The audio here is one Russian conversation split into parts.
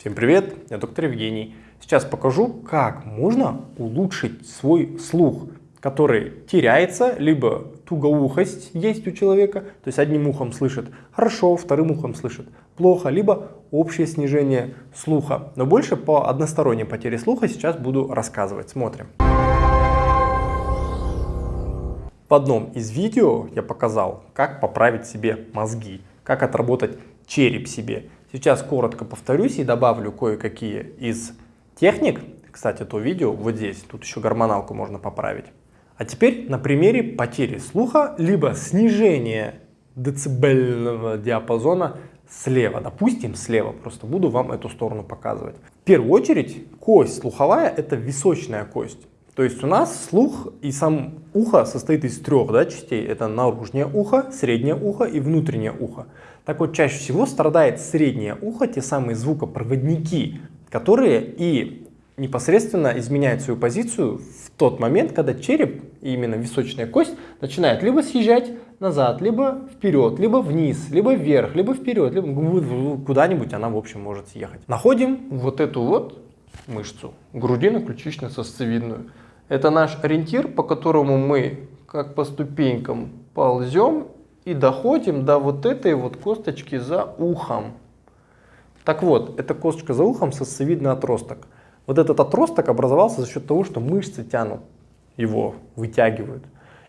Всем привет, я доктор Евгений. Сейчас покажу, как можно улучшить свой слух, который теряется, либо тугоухость есть у человека, то есть одним ухом слышит хорошо, вторым ухом слышит плохо, либо общее снижение слуха. Но больше по односторонней потере слуха сейчас буду рассказывать. Смотрим. В одном из видео я показал, как поправить себе мозги, как отработать череп себе. Сейчас коротко повторюсь и добавлю кое-какие из техник. Кстати, то видео вот здесь, тут еще гормоналку можно поправить. А теперь на примере потери слуха, либо снижения децибельного диапазона слева. Допустим, слева. Просто буду вам эту сторону показывать. В первую очередь, кость слуховая – это височная кость. То есть у нас слух и сам ухо состоит из трех да, частей. Это наружное ухо, среднее ухо и внутреннее ухо. Так вот, чаще всего страдает среднее ухо, те самые звукопроводники, которые и непосредственно изменяют свою позицию в тот момент, когда череп, именно височная кость, начинает либо съезжать назад, либо вперед, либо вниз, либо вверх, либо вперед, либо куда-нибудь она, в общем, может съехать. Находим вот эту вот мышцу, грудино-ключично-сосцевидную. Это наш ориентир, по которому мы, как по ступенькам, ползем и доходим до вот этой вот косточки за ухом. Так вот, эта косточка за ухом сосцевидный отросток. Вот этот отросток образовался за счет того, что мышцы тянут его, вытягивают.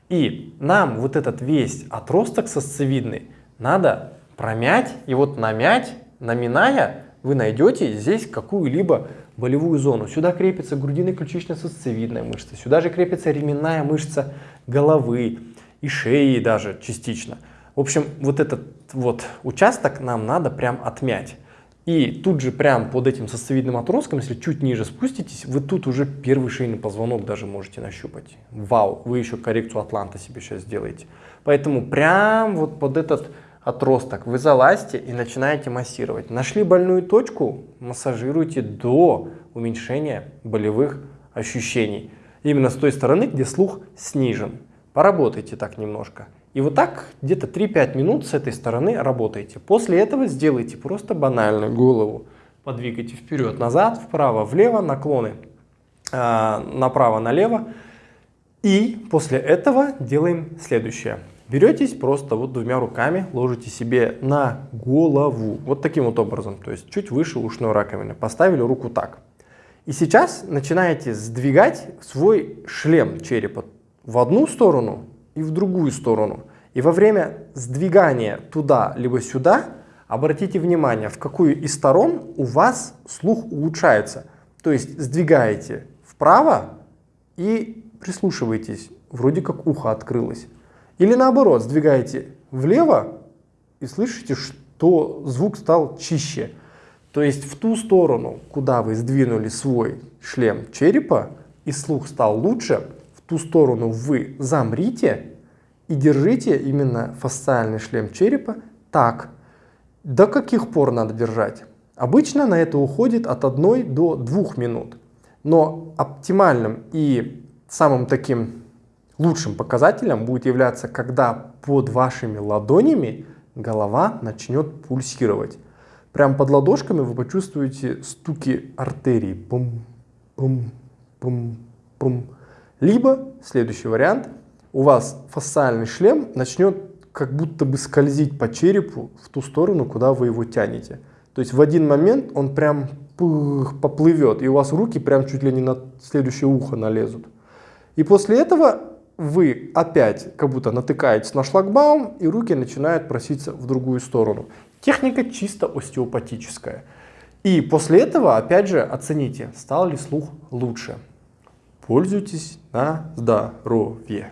И нам вот этот весь отросток сосцевидный надо промять, и вот намять, наминая, вы найдете здесь какую-либо болевую зону. Сюда крепится грудино-ключично-сосцевидная мышца, сюда же крепится ременная мышца головы и шеи даже частично. В общем, вот этот вот участок нам надо прям отмять. И тут же прям под этим сосцевидным отростком, если чуть ниже спуститесь, вы тут уже первый шейный позвонок даже можете нащупать. Вау, вы еще коррекцию атланта себе сейчас сделаете. Поэтому прям вот под этот отросток вы залазьте и начинаете массировать. Нашли больную точку, массажируйте до уменьшения болевых ощущений. Именно с той стороны, где слух снижен. Поработайте так немножко. И вот так где-то 3-5 минут с этой стороны работайте. После этого сделайте просто банально голову. Подвигайте вперед, назад, вправо, влево, наклоны э, направо, налево. И после этого делаем следующее. Беретесь просто вот двумя руками, ложите себе на голову. Вот таким вот образом, то есть чуть выше ушной раковины. Поставили руку так. И сейчас начинаете сдвигать свой шлем черепа в одну сторону и в другую сторону. И во время сдвигания туда либо сюда обратите внимание, в какую из сторон у вас слух улучшается. То есть сдвигаете вправо и прислушиваетесь, вроде как ухо открылось. Или наоборот, сдвигаете влево и слышите, что звук стал чище. То есть в ту сторону, куда вы сдвинули свой шлем черепа, и слух стал лучше, ту сторону вы замрите и держите именно фасциальный шлем черепа так. До каких пор надо держать? Обычно на это уходит от 1 до 2 минут. Но оптимальным и самым таким лучшим показателем будет являться, когда под вашими ладонями голова начнет пульсировать. Прям под ладошками вы почувствуете стуки артерий. Пум, пум, пум, пум. Либо, следующий вариант, у вас фасциальный шлем начнет как будто бы скользить по черепу в ту сторону, куда вы его тянете. То есть в один момент он прям поплывет, и у вас руки прям чуть ли не на следующее ухо налезут. И после этого вы опять как будто натыкаетесь на шлагбаум, и руки начинают проситься в другую сторону. Техника чисто остеопатическая. И после этого, опять же, оцените, стал ли слух лучше. Пользуйтесь на здоровье.